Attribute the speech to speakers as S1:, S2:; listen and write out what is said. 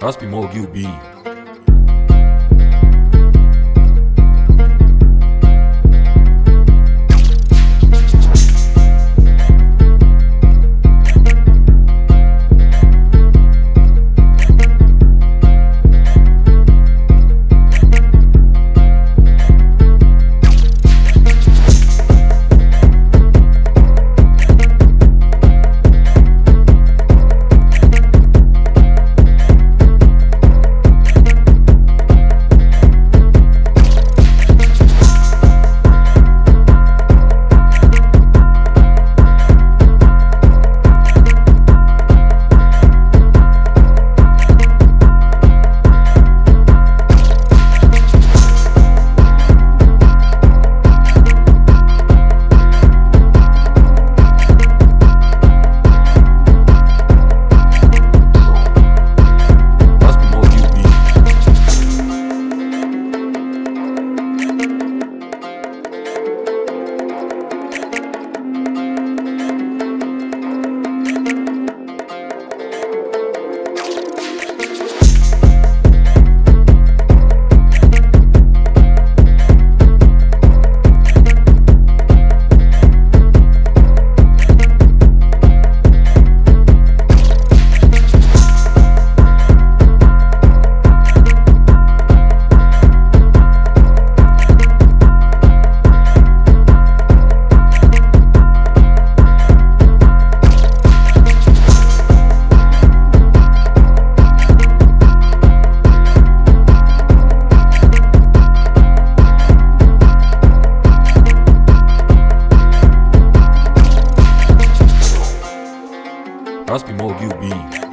S1: Must be more. Must Be more QB.